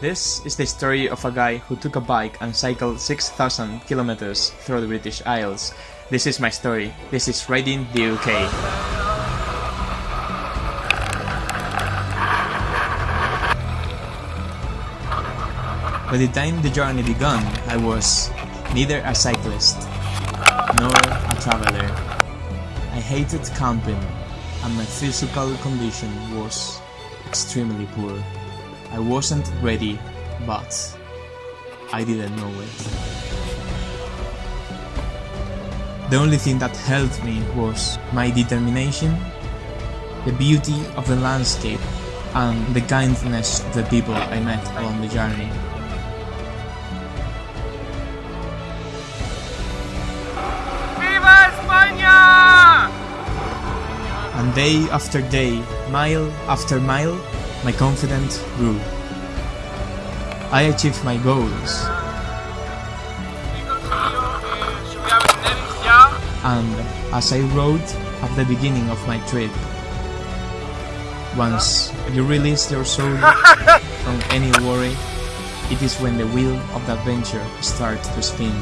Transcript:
This is the story of a guy who took a bike and cycled 6,000 kilometers through the British Isles. This is my story. This is Riding the UK. By the time the journey began, I was neither a cyclist nor a traveler. I hated camping and my physical condition was extremely poor. I wasn't ready, but I didn't know it. The only thing that helped me was my determination, the beauty of the landscape, and the kindness of the people I met along the journey. ¡Viva España! And day after day, mile after mile, my confidence grew. I achieved my goals, Amigos míos, yo voy a vender ya. and as I wrote at the beginning of my trip, once you release your soul from any worry, it is when the wheel of the adventure starts to spin.